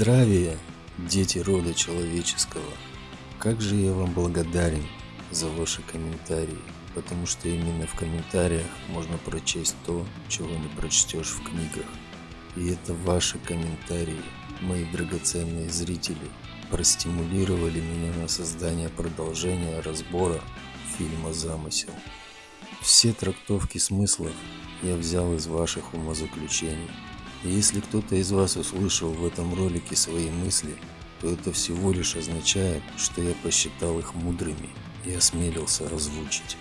Здравия, дети рода человеческого! Как же я вам благодарен за ваши комментарии, потому что именно в комментариях можно прочесть то, чего не прочтешь в книгах. И это ваши комментарии, мои драгоценные зрители, простимулировали меня на создание продолжения разбора фильма «Замысел». Все трактовки смыслов я взял из ваших умозаключений. Если кто-то из вас услышал в этом ролике свои мысли, то это всего лишь означает, что я посчитал их мудрыми и осмелился озвучить.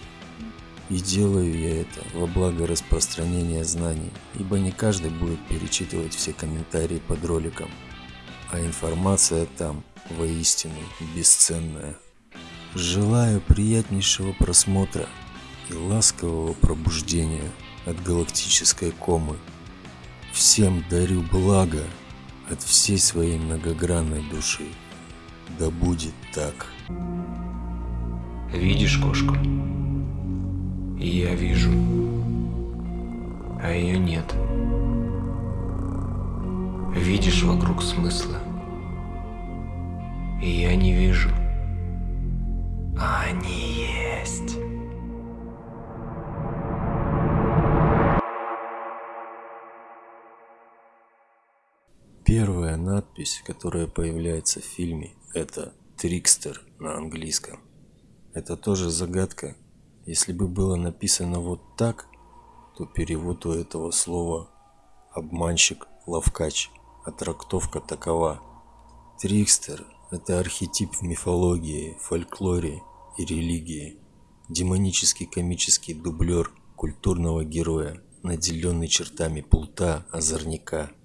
И делаю я это во благо распространения знаний, ибо не каждый будет перечитывать все комментарии под роликом, а информация там воистину бесценная. Желаю приятнейшего просмотра и ласкового пробуждения от галактической комы. Всем дарю благо от всей своей многогранной души. Да будет так. Видишь кошку? Я вижу. А ее нет. Видишь вокруг смысла? Я не вижу. А они есть. Первая надпись, которая появляется в фильме, это «Трикстер» на английском. Это тоже загадка. Если бы было написано вот так, то перевод у этого слова «обманщик», «ловкач», а трактовка такова. Трикстер – это архетип в мифологии, фольклоре и религии. Демонический комический дублер культурного героя, наделенный чертами плута, озорника –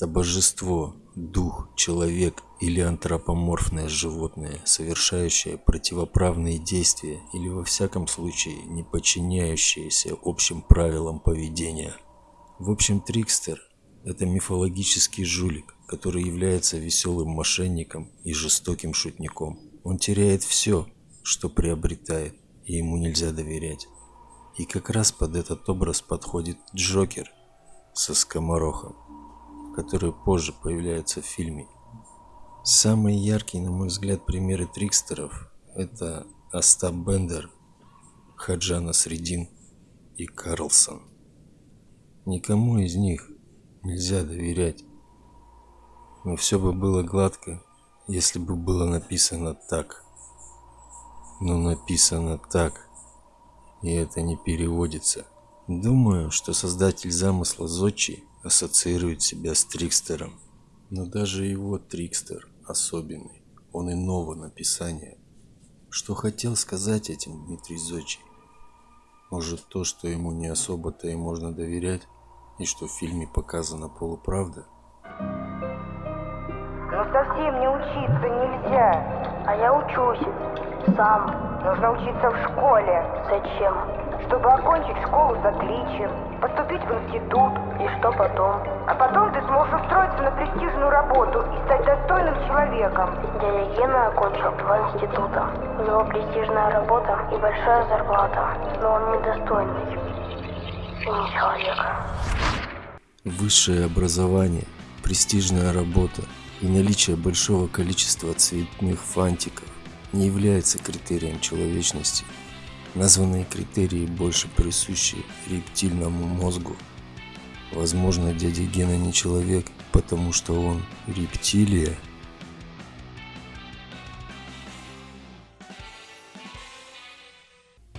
это божество, дух, человек или антропоморфное животное, совершающее противоправные действия или во всяком случае не подчиняющееся общим правилам поведения. В общем, Трикстер – это мифологический жулик, который является веселым мошенником и жестоким шутником. Он теряет все, что приобретает, и ему нельзя доверять. И как раз под этот образ подходит Джокер со скоморохом которые позже появляются в фильме. Самые яркие, на мой взгляд, примеры трикстеров – это Остап Бендер, Хаджана Средин и Карлсон. Никому из них нельзя доверять. Но все бы было гладко, если бы было написано так. Но написано так, и это не переводится. Думаю, что создатель замысла Зодчий ассоциирует себя с Трикстером. Но даже его Трикстер особенный, он иного написания. Что хотел сказать этим Дмитрий Зодчий? Может то, что ему не особо-то и можно доверять, и что в фильме показана полуправда? Но совсем не учиться нельзя, а я учусь сам. Нужно учиться в школе. Зачем? Чтобы окончить школу с отличием, поступить в институт. И что потом? А потом ты сможешь устроиться на престижную работу и стать достойным человеком. Дядя Гена окончил два института. У него престижная работа и большая зарплата. Но он недостойный. И не человек. Высшее образование, престижная работа и наличие большого количества цветных фантиков не является критерием человечности. Названные критерии больше присущи рептильному мозгу. Возможно, дядя Гена не человек, потому что он рептилия.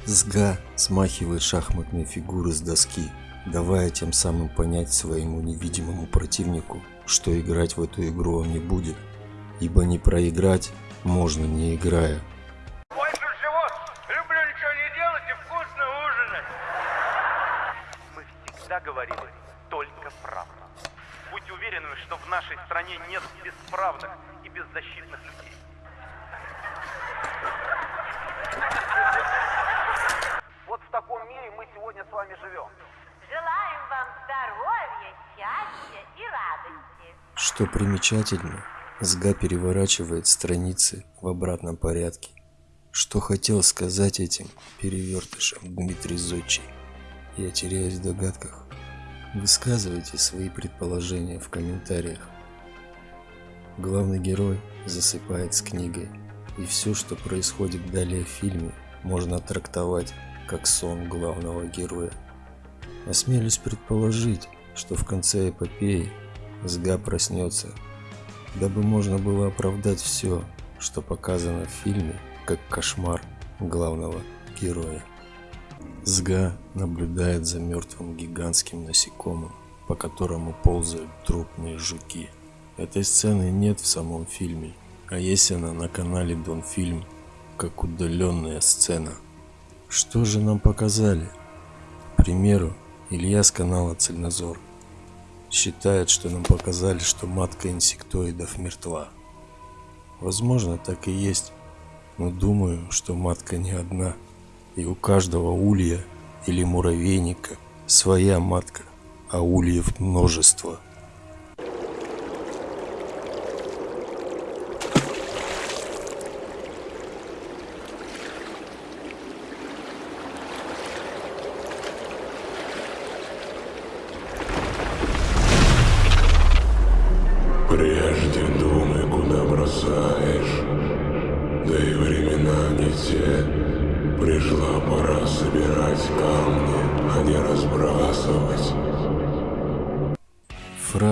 Сга смахивает шахматные фигуры с доски, давая тем самым понять своему невидимому противнику, что играть в эту игру он не будет, ибо не проиграть можно не играя. Больше всего люблю ничего не делать и вкусно ужинать. Мы всегда говорим только правду. Будьте уверены, что в нашей стране нет бесправных и беззащитных людей. Вот в таком мире мы сегодня с вами живем. Желаем вам здоровья, счастья и радости. Что примечательно, Сга переворачивает страницы в обратном порядке. Что хотел сказать этим перевертышем Дмитрий Зодчий? Я теряюсь в догадках. Высказывайте свои предположения в комментариях. Главный герой засыпает с книгой, и все, что происходит далее в фильме, можно трактовать как сон главного героя. Осмелюсь предположить, что в конце эпопеи Сга проснется, дабы можно было оправдать все, что показано в фильме, как кошмар главного героя. Сга наблюдает за мертвым гигантским насекомым, по которому ползают трупные жуки. Этой сцены нет в самом фильме, а есть она на канале Донфильм, как удаленная сцена. Что же нам показали? К примеру, Илья с канала Цельнозор считает, что нам показали, что матка инсектоидов мертва. Возможно, так и есть, но думаю, что матка не одна, и у каждого улья или муравейника своя матка, а ульев множество –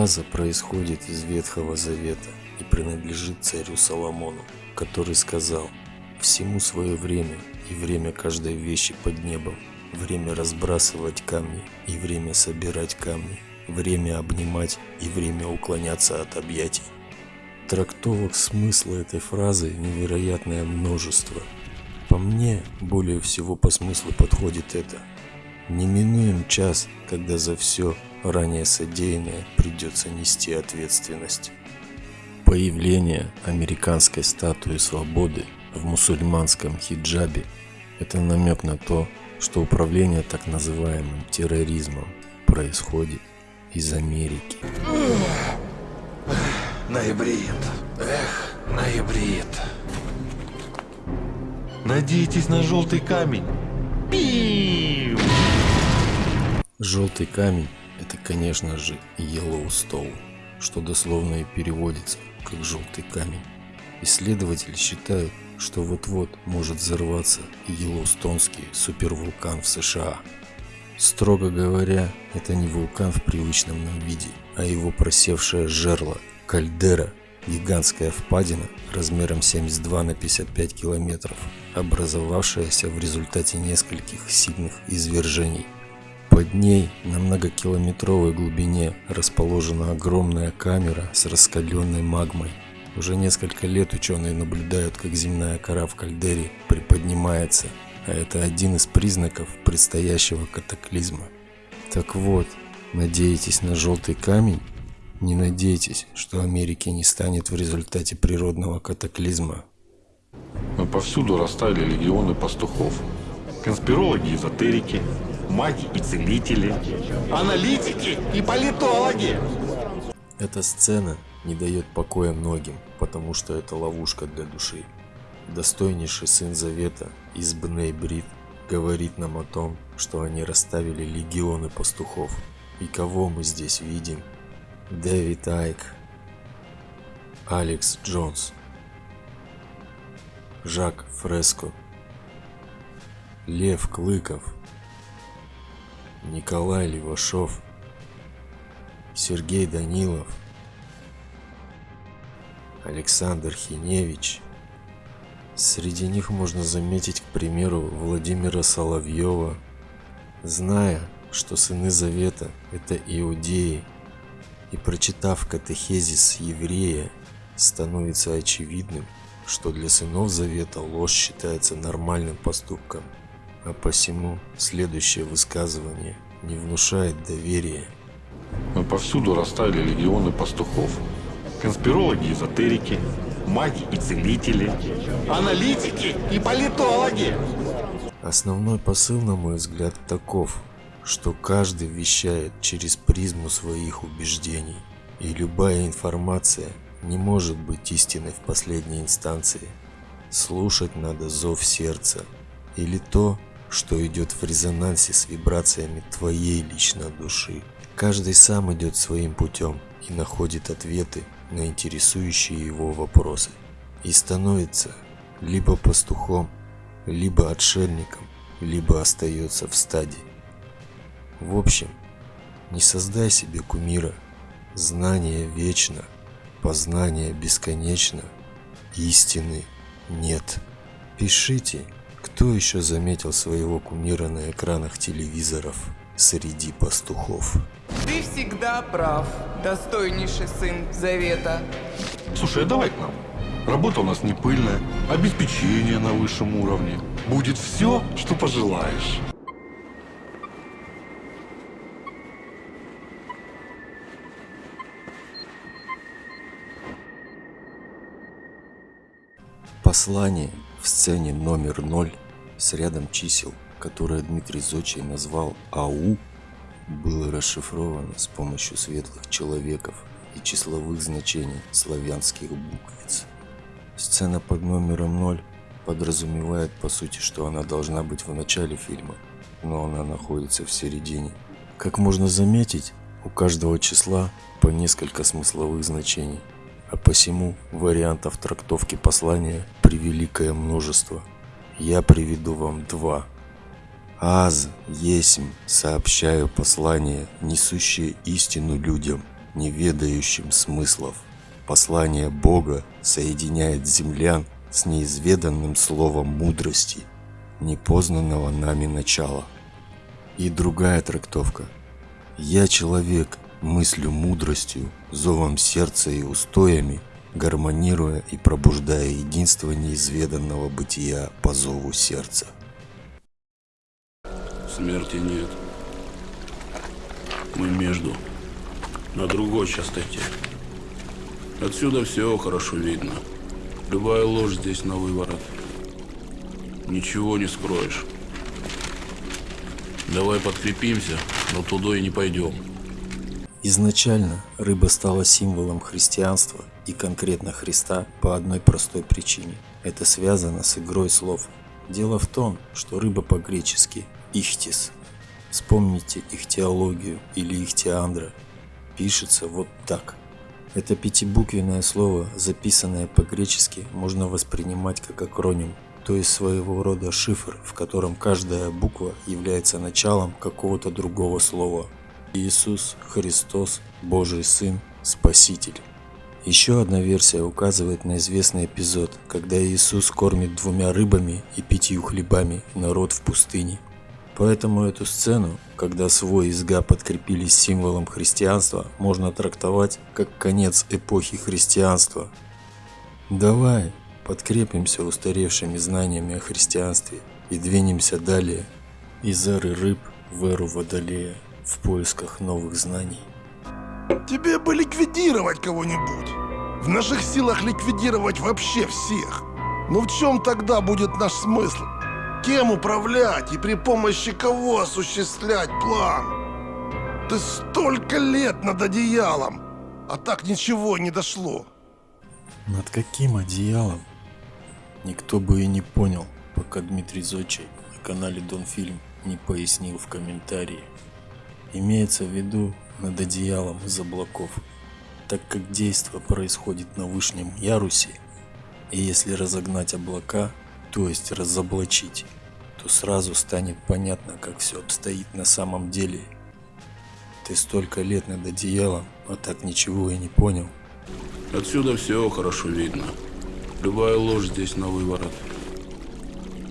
Фраза происходит из Ветхого Завета и принадлежит царю Соломону, который сказал «Всему свое время, и время каждой вещи под небом, время разбрасывать камни и время собирать камни, время обнимать и время уклоняться от объятий». Трактовок смысла этой фразы невероятное множество. По мне, более всего по смыслу подходит это. Неминуем час, когда за все ранее содеянное придется нести ответственность. Появление американской статуи свободы в мусульманском хиджабе – это намек на то, что управление так называемым терроризмом происходит из Америки. Ноябрит. Эх, ноябрит. Надейтесь на желтый камень. Пиу! Желтый камень – это, конечно же, Yellowstone, что дословно и переводится как желтый камень. Исследователи считают, что вот-вот может взорваться Йеллоустонский супервулкан в США. Строго говоря, это не вулкан в привычном нам виде, а его просевшее жерло – кальдера, гигантская впадина размером 72 на 55 километров, образовавшаяся в результате нескольких сильных извержений. Под ней на многокилометровой глубине расположена огромная камера с раскаленной магмой. Уже несколько лет ученые наблюдают, как земная кора в кальдере приподнимается, а это один из признаков предстоящего катаклизма. Так вот, надеетесь на желтый камень? Не надейтесь, что Америки не станет в результате природного катаклизма. Но повсюду растали легионы пастухов. Конспирологи, эзотерики, маги и целители, аналитики и политологи. Эта сцена не дает покоя многим, потому что это ловушка для души. Достойнейший сын Завета из Бней Брит говорит нам о том, что они расставили легионы пастухов. И кого мы здесь видим? Дэвид Айк, Алекс Джонс, Жак Фреско, Лев Клыков, Николай Левашов, Сергей Данилов, Александр Хиневич. Среди них можно заметить, к примеру, Владимира Соловьева. Зная, что сыны Завета – это иудеи, и прочитав катехезис еврея, становится очевидным, что для сынов Завета ложь считается нормальным поступком, а посему следующее высказывание не внушает доверия. Но повсюду растали легионы пастухов. Конспирологи, эзотерики, маги и целители, аналитики и политологи. Основной посыл, на мой взгляд, таков, что каждый вещает через призму своих убеждений, и любая информация не может быть истиной в последней инстанции. Слушать надо зов сердца или то, что идет в резонансе с вибрациями твоей личной души. Каждый сам идет своим путем и находит ответы на интересующие его вопросы. И становится либо пастухом, либо отшельником, либо остается в стаде. В общем, не создай себе кумира. Знание вечно, познание бесконечно, истины нет. Пишите, кто еще заметил своего кумира на экранах телевизоров среди пастухов. Ты всегда прав, достойнейший сын Завета. Слушай, а давай к нам. Работа у нас не пыльная, обеспечение на высшем уровне. Будет все, что пожелаешь. Послание в сцене номер 0 с рядом чисел, которое Дмитрий Зочий назвал АУ, было расшифровано с помощью светлых человеков и числовых значений славянских буквиц. Сцена под номером 0 подразумевает по сути, что она должна быть в начале фильма, но она находится в середине. Как можно заметить, у каждого числа по несколько смысловых значений, а посему вариантов трактовки послания превеликое множество. Я приведу вам два. Аз, есмь, сообщаю послание, несущее истину людям, не ведающим смыслов. Послание Бога соединяет землян с неизведанным словом мудрости, непознанного нами начала. И другая трактовка. Я человек, мыслю мудростью, зовом сердца и устоями, гармонируя и пробуждая единство неизведанного бытия по зову сердца. Смерти нет. Мы между, на другой частоте. Отсюда все хорошо видно. Любая ложь здесь на выворот. Ничего не скроешь. Давай подкрепимся, но туда и не пойдем. Изначально рыба стала символом христианства и конкретно Христа по одной простой причине. Это связано с игрой слов. Дело в том, что рыба по-гречески «ихтис». Вспомните ихтиологию или ихтиандра. Пишется вот так. Это пятибуквенное слово, записанное по-гречески, можно воспринимать как акроним, то есть своего рода шифр, в котором каждая буква является началом какого-то другого слова. Иисус, Христос, Божий Сын, Спаситель. Еще одна версия указывает на известный эпизод, когда Иисус кормит двумя рыбами и пятью хлебами народ в пустыне. Поэтому эту сцену, когда свой и сга подкрепились символом христианства, можно трактовать как конец эпохи христианства. Давай подкрепимся устаревшими знаниями о христианстве и двинемся далее из эры рыб в эру водолея в поисках новых знаний. Тебе бы ликвидировать кого-нибудь. В наших силах ликвидировать вообще всех. Но в чем тогда будет наш смысл? Кем управлять и при помощи кого осуществлять план? Ты столько лет над одеялом, а так ничего не дошло. Над каким одеялом? Никто бы и не понял, пока Дмитрий Зочий на канале Донфильм не пояснил в комментарии. Имеется в виду над одеялом из облаков, так как действо происходит на вышнем ярусе, и если разогнать облака, то есть разоблачить, то сразу станет понятно, как все обстоит на самом деле. Ты столько лет над одеялом, а так ничего и не понял. Отсюда все хорошо видно. Любая ложь здесь на выворот.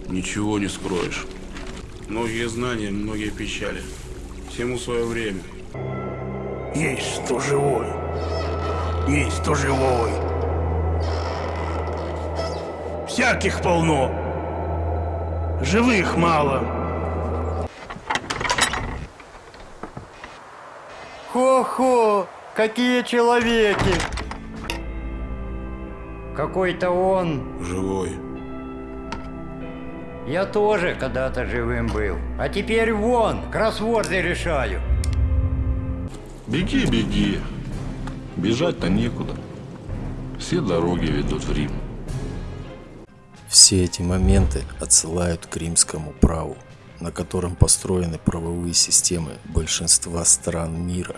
Ничего не скроешь. Многие знания, многие печали. Всему свое время. Есть кто живой. Есть кто живой. Всяких полно. Живых мало. Хо-хо, какие человеки! Какой-то он... Живой. Я тоже когда-то живым был. А теперь вон, кроссворды решаю. Беги, беги. Бежать-то некуда. Все дороги ведут в Рим. Все эти моменты отсылают к римскому праву. на котором построены правовые системы большинства стран мира.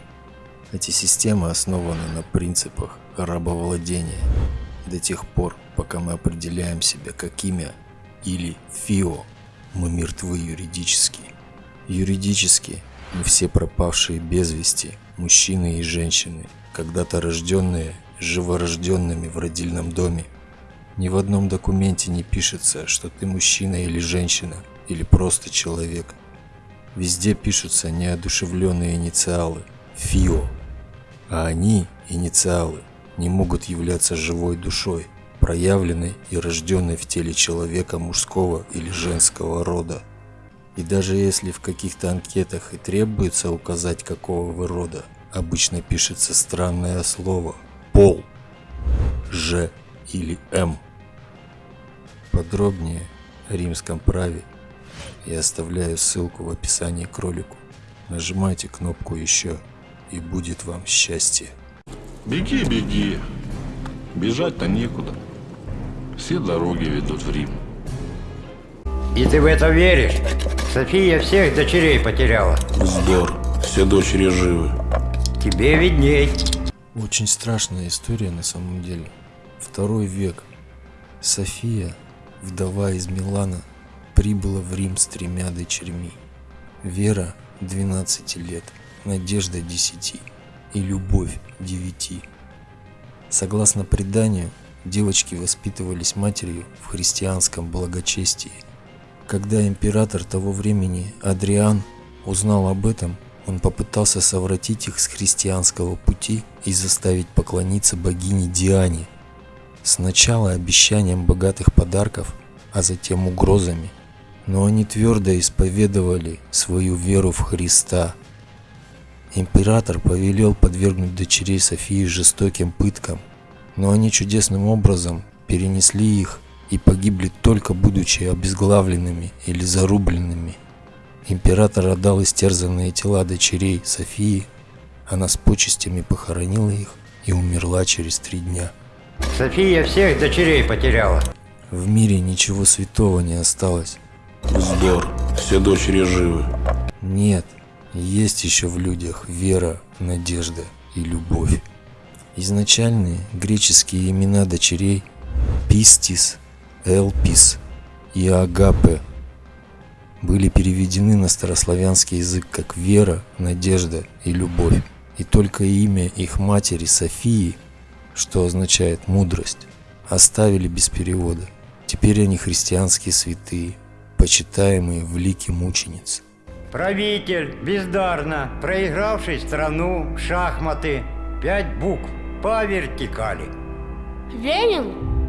Эти системы основаны на принципах рабовладения до тех пор, пока мы определяем себя как имя или ФИО, мы мертвы юридически. Юридически мы все пропавшие без вести, мужчины и женщины, когда-то рожденные живорожденными в родильном доме. Ни в одном документе не пишется, что ты мужчина или женщина, или просто человек. Везде пишутся неодушевленные инициалы ФИО, а они, инициалы, не могут являться живой душой, проявленной и рожденной в теле человека мужского или женского рода. И даже если в каких-то анкетах и требуется указать какого вы рода, обычно пишется странное слово «пол», «ж» или «м». Подробнее о римском праве я оставляю ссылку в описании к ролику. Нажимайте кнопку «Еще» и будет вам счастье. Беги, беги. Бежать-то некуда. Все дороги ведут в Рим. И ты в это веришь? София всех дочерей потеряла. Вздор. Все дочери живы. Тебе видней. Очень страшная история на самом деле. Второй век. София, вдова из Милана, прибыла в Рим с тремя дочерьми. Вера 12 лет, Надежда 10 и Любовь 9. Согласно преданию, девочки воспитывались матерью в христианском благочестии. Когда император того времени Адриан узнал об этом, он попытался совратить их с христианского пути и заставить поклониться богине Диане. Сначала обещанием богатых подарков, а затем угрозами. Но они твердо исповедовали свою веру в Христа. Император повелел подвергнуть дочерей Софии жестоким пыткам, но они чудесным образом перенесли их и погибли только будучи обезглавленными или зарубленными. Император отдал истерзанные тела дочерей Софии, она с почестями похоронила их и умерла через три дня. София всех дочерей потеряла. В мире ничего святого не осталось. Вздор. Все дочери живы. Нет, есть еще в людях вера, надежда и любовь. Изначальные греческие имена дочерей Пистис, Элпис и Агапе были переведены на старославянский язык как вера, надежда и любовь. И только имя их матери Софии, что означает мудрость, оставили без перевода. Теперь они христианские святые, почитаемые в лике мучениц. Правитель, бездарно, проигравший страну в шахматы. Пять букв по вертикали. Ленин?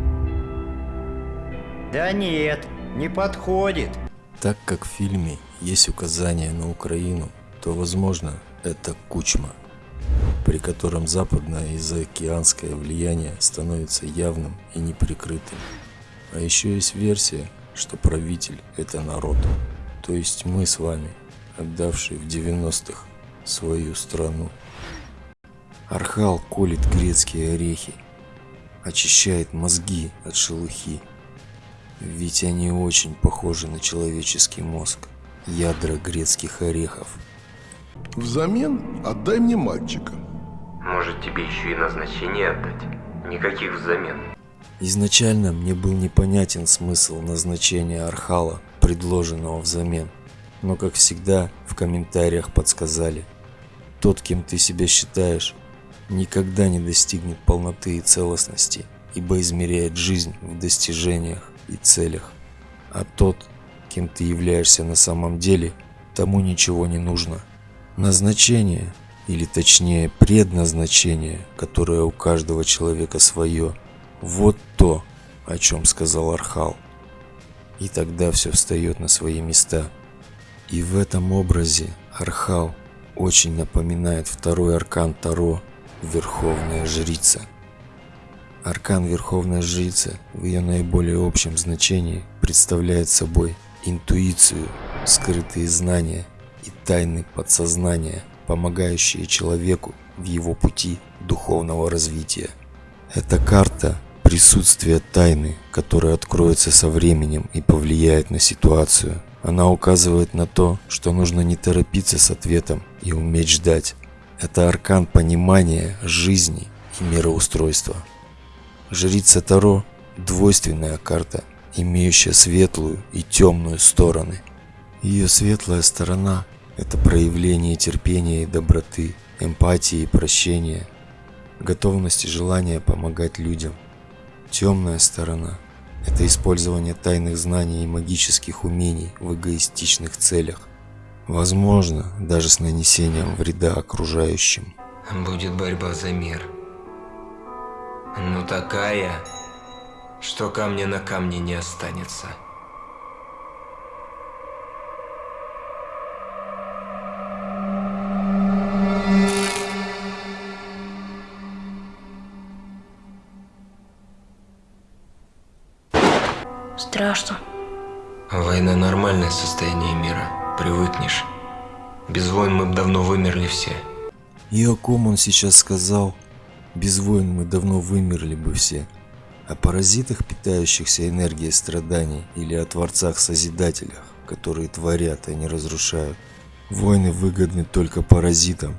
Да нет, не подходит. Так как в фильме есть указание на Украину, то возможно это Кучма, при котором западное и заокеанское влияние становится явным и неприкрытым. А еще есть версия, что правитель это народ, то есть мы с вами, отдавшие в 90-х свою страну. Архал колет грецкие орехи, очищает мозги от шелухи. Ведь они очень похожи на человеческий мозг, ядра грецких орехов. Взамен отдай мне мальчика. Может тебе еще и назначение отдать? Никаких взамен. Изначально мне был непонятен смысл назначения Архала, предложенного взамен. Но как всегда в комментариях подсказали. Тот, кем ты себя считаешь, никогда не достигнет полноты и целостности, ибо измеряет жизнь в достижениях и целях. А тот, кем ты являешься на самом деле, тому ничего не нужно. Назначение, или точнее предназначение, которое у каждого человека свое, вот то, о чем сказал Архал. И тогда все встает на свои места. И в этом образе Архал очень напоминает второй аркан Таро Верховная Жрица. Аркан Верховная Жрица в ее наиболее общем значении представляет собой интуицию, скрытые знания и тайны подсознания, помогающие человеку в его пути духовного развития. Эта карта – присутствие тайны, которая откроется со временем и повлияет на ситуацию, Она указывает на то, что нужно не торопиться с ответом и уметь ждать. Это аркан понимания жизни и мироустройства. Жрица Таро – двойственная карта, имеющая светлую и темную стороны. Ее светлая сторона – это проявление терпения и доброты, эмпатии и прощения, готовность и желание помогать людям. Темная сторона – это использование тайных знаний и магических умений в эгоистичных целях. Возможно, даже с нанесением вреда окружающим. Будет борьба за мир. Ну такая, что камня на камне не останется. Страшно. Война – нормальное состояние мира. Привыкнешь. Без войн мы бы давно вымерли все. И о ком он сейчас сказал? Без войн мы давно вымерли бы все. О паразитах, питающихся энергией страданий, или о творцах-созидателях, которые творят, а не разрушают. Войны выгодны только паразитам.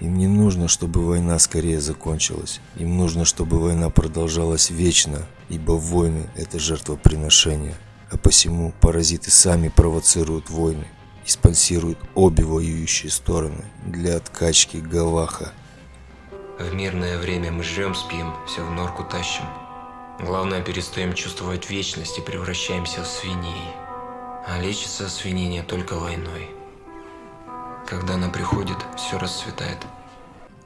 Им не нужно, чтобы война скорее закончилась. Им нужно, чтобы война продолжалась вечно, ибо войны – это жертвоприношение. А посему паразиты сами провоцируют войны и спонсируют обе воюющие стороны для откачки Галаха. В мирное время мы жрем, спим, все в норку тащим. Главное, перестаем чувствовать вечность и превращаемся в свиней. А лечится свинение только войной. Когда она приходит, все расцветает.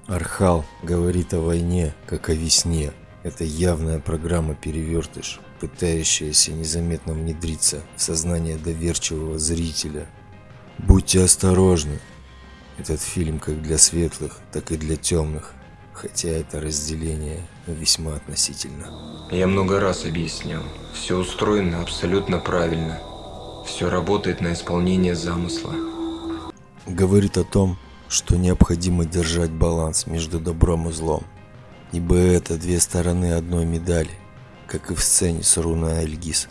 Архал говорит о войне, как о весне. Это явная программа перевертыш, пытающаяся незаметно внедриться в сознание доверчивого зрителя. Будьте осторожны. Этот фильм как для светлых, так и для темных, хотя это разделение весьма относительно. Я много раз объяснял. Все устроено абсолютно правильно. Все работает на исполнение замысла. Говорит о том, что необходимо держать баланс между добром и злом. Ибо это две стороны одной медали, как и в сцене с руной Эльгиз,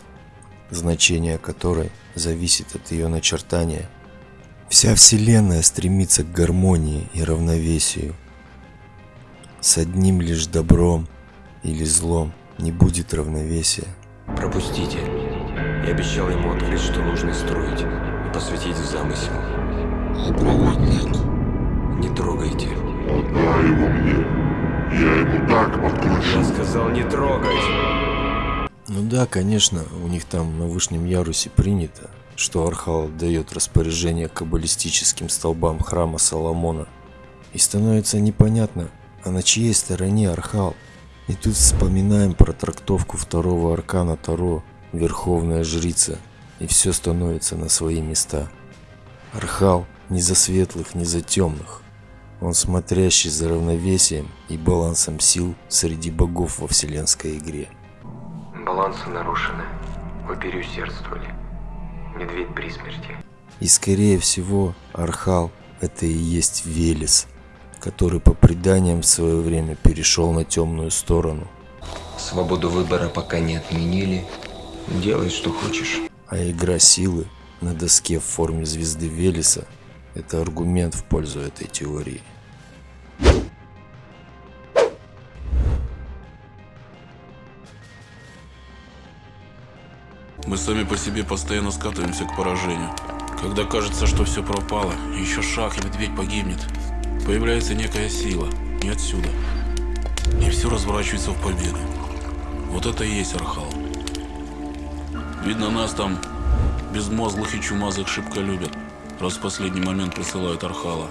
значение которой зависит от ее начертания. Вся Вселенная стремится к гармонии и равновесию. С одним лишь добром или злом не будет равновесия. Пропустите. Я обещал ему открыть, что нужно строить, и посвятить в замысел. А проводник? Не трогайте. Отдай его мне. Я ему так подкручу. Я сказал не трогать. Ну да, конечно, у них там на вышнем ярусе принято, что Архал дает распоряжение каббалистическим столбам храма Соломона. И становится непонятно, а на чьей стороне Архал? И тут вспоминаем про трактовку второго аркана Таро, Верховная Жрица, и все становится на свои места. Архал ни за светлых, ни за темных. Он смотрящий за равновесием и балансом сил среди богов во вселенской игре. Балансы нарушены. Вы переусердствовали. Медведь при смерти. И скорее всего, Архал – это и есть Велес, который по преданиям в свое время перешел на темную сторону. Свободу выбора пока не отменили. Делай, что хочешь. А игра силы на доске в форме звезды Велеса – это аргумент в пользу этой теории. Мы сами по себе постоянно скатываемся к поражению. Когда кажется, что все пропало, еще шаг и медведь погибнет, появляется некая сила, не отсюда. И все разворачивается в победу. Вот это и есть Архал. Видно, нас там безмозглых и чумазых шибко любят, раз в последний момент присылают Архала.